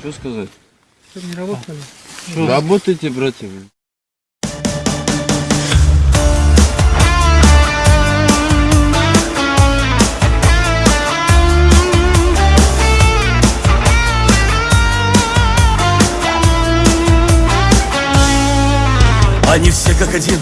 Что сказать? не работали. Работайте, братья. Они все как один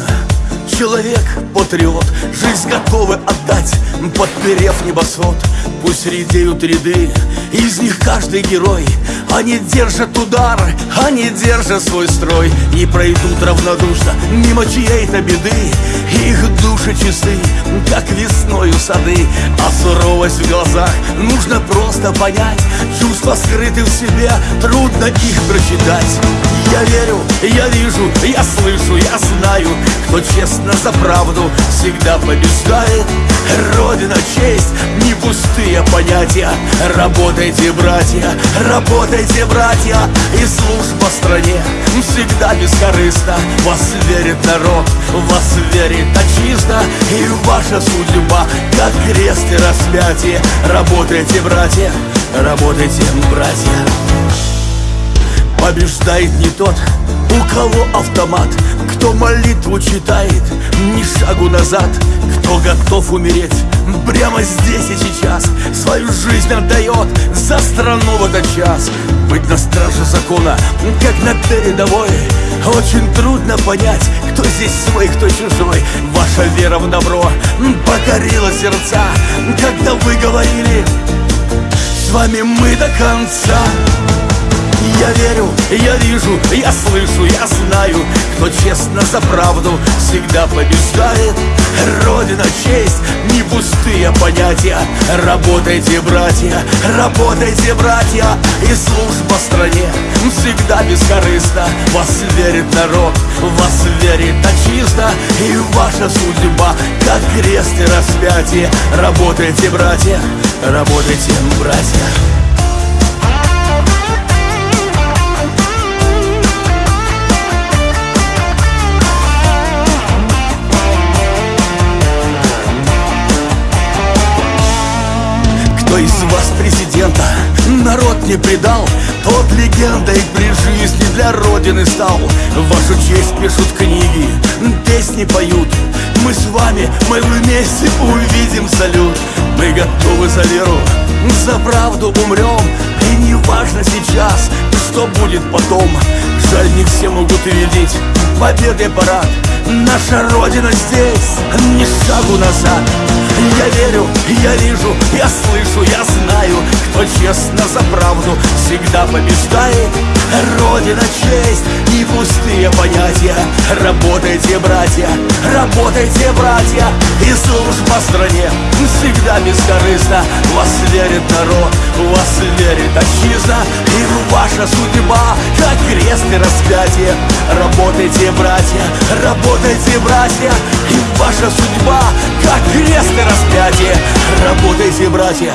Человек, патриот, жизнь готовы отдать Подперев небосвод, пусть редеют ряды Из них каждый герой. Они держат удар, они держат свой строй. Не пройдут равнодушно мимо чьей-то беды. Их души чисты, как весною сады. А суровость в глазах нужно просто понять. Чувства скрыты в себе, трудно их прочитать. Я верю, я вижу, я слышу, я знаю Кто честно за правду всегда побеждает. Родина, честь, не пустые понятия. Работайте, братья, работайте, братья. И служба стране всегда бескорыстна. Вас верит народ, вас верит отчизна. И ваша судьба, как крест и распятие. Работайте, братья, работайте, братья. Побеждает не тот, у кого автомат? Кто молитву читает, ни шагу назад. Кто готов умереть? Прямо здесь и сейчас. Свою жизнь отдает. За страну в этот час. Быть на страже закона, как на передовой. Очень трудно понять, кто здесь свой, кто чужой. Ваша вера в добро покорила сердца. Когда вы говорили, с вами мы до конца я верю, я вижу, я слышу, я знаю Кто честно за правду всегда побеждает. Родина, честь, не пустые понятия. Работайте, братья, работайте, братья. И служба стране всегда бескорыстна. Вас верит народ, вас верит отчизна. И ваша судьба, как крест и распятие. Работайте, братья, работайте, братья Кто из вас президента народ не предал Тот легендой при жизни для Родины стал. Вашу честь пишут книги, песни поют. Мы с вами, мы вместе увидим салют. Мы готовы за веру, за правду умрем. И не важно сейчас, что будет потом. Жаль, не все могут видеть победы парад. Наша Родина здесь, ни шагу назад Я верю, я вижу, я слышу, я знаю Кто честно за правду всегда побеждает Родина, честь и пустые понятия. Работайте, братья, работайте, братья. И служба стране всегда бескорыстна. Вас верит народ, вас верит отчизна. И ваша судьба, как крест и распятие. Работайте, братья, работайте, братья. И ваша судьба, как крест и распятие. Работайте, братья,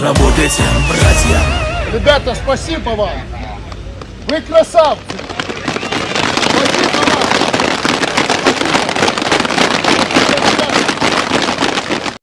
работайте, братья. Ребята, спасибо вам! Вы красавцы!